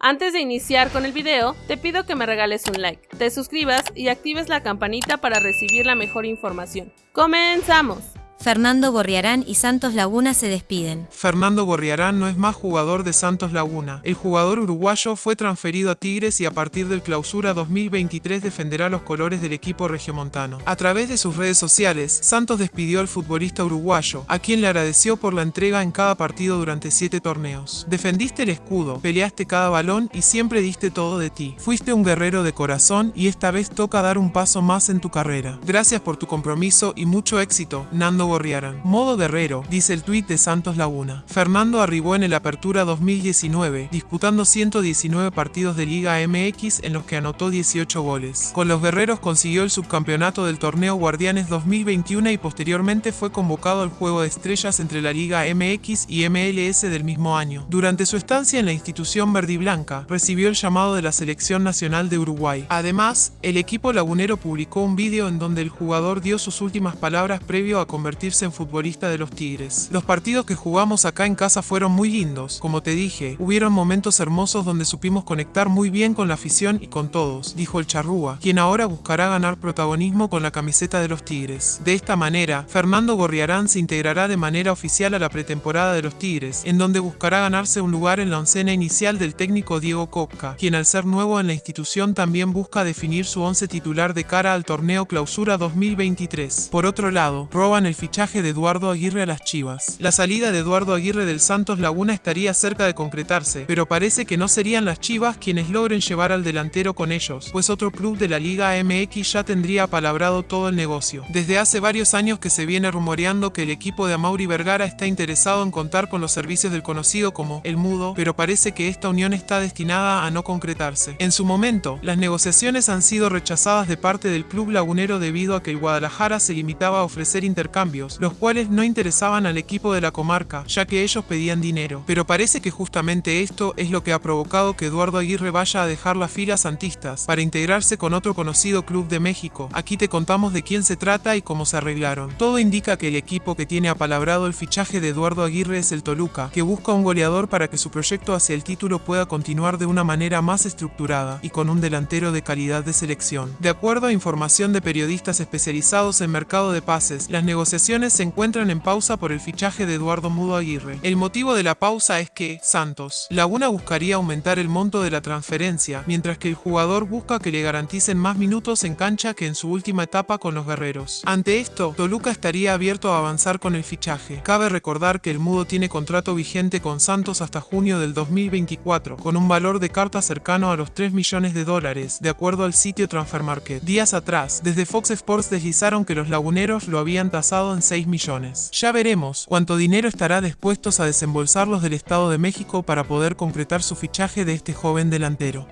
Antes de iniciar con el video, te pido que me regales un like, te suscribas y actives la campanita para recibir la mejor información. ¡Comenzamos! Fernando Gorriarán y Santos Laguna se despiden. Fernando Gorriarán no es más jugador de Santos Laguna. El jugador uruguayo fue transferido a Tigres y a partir del clausura 2023 defenderá los colores del equipo regiomontano. A través de sus redes sociales, Santos despidió al futbolista uruguayo, a quien le agradeció por la entrega en cada partido durante siete torneos. Defendiste el escudo, peleaste cada balón y siempre diste todo de ti. Fuiste un guerrero de corazón y esta vez toca dar un paso más en tu carrera. Gracias por tu compromiso y mucho éxito, Nando Gorriarán. Modo guerrero, dice el tuit de Santos Laguna. Fernando arribó en el Apertura 2019, disputando 119 partidos de Liga MX en los que anotó 18 goles. Con los guerreros consiguió el subcampeonato del torneo Guardianes 2021 y posteriormente fue convocado al juego de estrellas entre la Liga MX y MLS del mismo año. Durante su estancia en la institución verde y blanca, recibió el llamado de la Selección Nacional de Uruguay. Además, el equipo lagunero publicó un vídeo en donde el jugador dio sus últimas palabras previo a convertirse en futbolista de los Tigres. Los partidos que jugamos acá en casa fueron muy lindos, como te dije, hubieron momentos hermosos donde supimos conectar muy bien con la afición y con todos, dijo el charrúa, quien ahora buscará ganar protagonismo con la camiseta de los Tigres. De esta manera, Fernando Gorriarán se integrará de manera oficial a la pretemporada de los Tigres, en donde buscará ganarse un lugar en la oncena inicial del técnico Diego Copca, quien al ser nuevo en la institución también busca definir su once titular de cara al torneo Clausura 2023. Por otro lado, roban el fichaje de Eduardo Aguirre a las Chivas. La salida de Eduardo Aguirre del Santos Laguna estaría cerca de concretarse, pero parece que no serían las Chivas quienes logren llevar al delantero con ellos, pues otro club de la Liga MX ya tendría apalabrado todo el negocio. Desde hace varios años que se viene rumoreando que el equipo de Amaury Vergara está interesado en contar con los servicios del conocido como El Mudo, pero parece que esta unión está destinada a no concretarse. En su momento, las negociaciones han sido rechazadas de parte del club lagunero debido a que el Guadalajara se limitaba a ofrecer intercambios los cuales no interesaban al equipo de la comarca, ya que ellos pedían dinero. Pero parece que justamente esto es lo que ha provocado que Eduardo Aguirre vaya a dejar las filas santistas para integrarse con otro conocido club de México. Aquí te contamos de quién se trata y cómo se arreglaron. Todo indica que el equipo que tiene apalabrado el fichaje de Eduardo Aguirre es el Toluca, que busca un goleador para que su proyecto hacia el título pueda continuar de una manera más estructurada y con un delantero de calidad de selección. De acuerdo a información de periodistas especializados en mercado de pases, las negociaciones se encuentran en pausa por el fichaje de Eduardo Mudo Aguirre. El motivo de la pausa es que, Santos, Laguna buscaría aumentar el monto de la transferencia, mientras que el jugador busca que le garanticen más minutos en cancha que en su última etapa con los guerreros. Ante esto, Toluca estaría abierto a avanzar con el fichaje. Cabe recordar que el Mudo tiene contrato vigente con Santos hasta junio del 2024, con un valor de carta cercano a los 3 millones de dólares, de acuerdo al sitio Transfer Market. Días atrás, desde Fox Sports deslizaron que los laguneros lo habían tasado en 6 millones. Ya veremos cuánto dinero estará dispuestos a desembolsar los del Estado de México para poder concretar su fichaje de este joven delantero.